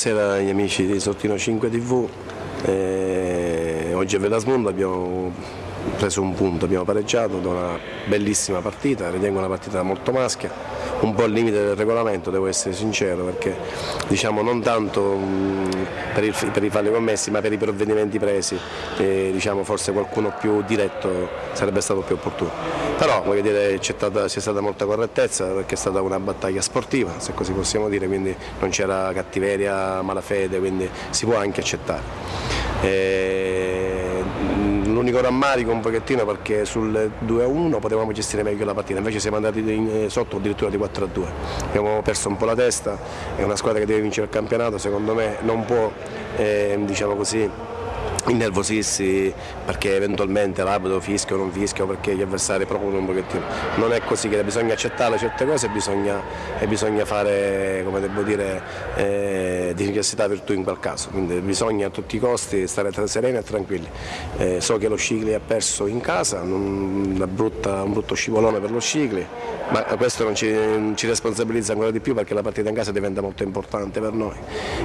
Buonasera agli amici di Sortino 5 TV, eh, oggi a Velasmondo abbiamo preso un punto, abbiamo pareggiato da una bellissima partita, ritengo una partita molto maschia, un po' al limite del regolamento, devo essere sincero, perché diciamo non tanto per, il, per, i falli commessi ma per i provvedimenti presi, eh, diciamo, forse qualcuno più diretto sarebbe stato più opportuno. Però voglio dire c'è stata, stata, molta correttezza perché è stata una battaglia sportiva, se così possiamo dire, quindi non c'era cattiveria, malafede, quindi si può anche accettare. L'unico rammarico un pochettino perché sul 2-1 potevamo gestire meglio la partita, invece siamo andati in, sotto addirittura di 4-2. Abbiamo perso un po' la testa, è una squadra che deve vincere il campionato, secondo me non può eh, diciamo così, innervosirsi perché eventualmente l'arbitro fischia o non fischia o perché gli avversari propongono un pochettino. Non è così che bisogna accettare certe cose e bisogna, e bisogna fare, come devo dire, eh, di necessità virtù in quel caso. Quindi bisogna a tutti i costi stare sereni e tranquilli. Eh, so che lo Scicli ha perso in casa, brutta, un brutto scivolone per lo Scicli, ma questo non ci, ci, responsabilizza ancora di più perché la partita in casa diventa molto importante per noi.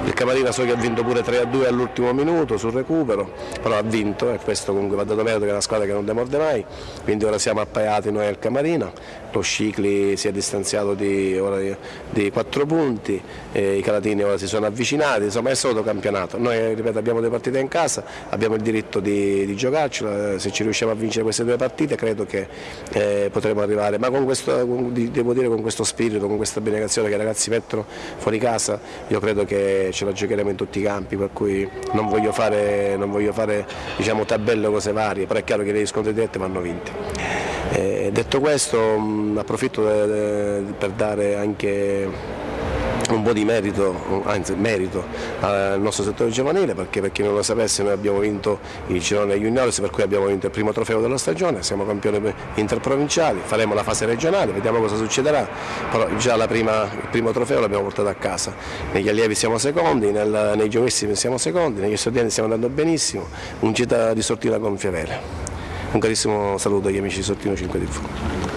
Il Camarina so che ha vinto pure 3-2 all'ultimo minuto sul recupero, però ha vinto e questo comunque va dato merito che è una squadra che non demorde mai, quindi ora siamo appaiati noi al Camarino, lo Scicli si è distanziato di, di, di 4 punti, i Calatini ora si sono avvicinati, insomma è solo campionato, noi ripeto abbiamo due partite in casa, abbiamo il diritto di, di giocarcela, se ci riusciamo a vincere queste due partite credo che eh, potremo arrivare, ma con questo, devo dire con questo spirito, con questa abnegazione che i ragazzi mettono fuori casa, io credo che ce la giocheremo in tutti i campi, per cui non voglio fare, non voglio fare diciamo, tabelle o cose varie, però è chiaro che gli scontri diretti vanno vinti. Eh, detto questo mh, approfitto de, de, per dare anche un po' di merito, anzi merito al nostro settore giovanile perché per chi non lo sapesse noi abbiamo vinto il Cirone Juniors per cui abbiamo vinto il primo trofeo della stagione, siamo campioni interprovinciali, faremo la fase regionale, vediamo cosa succederà, però già prima, il primo trofeo l'abbiamo portato a casa, negli allievi siamo secondi, nel, nei giovanissimi siamo secondi, negli studenti stiamo andando benissimo, un gita di Sortina Gonfiavere. Un carissimo saluto agli amici di Sortino 5 TV.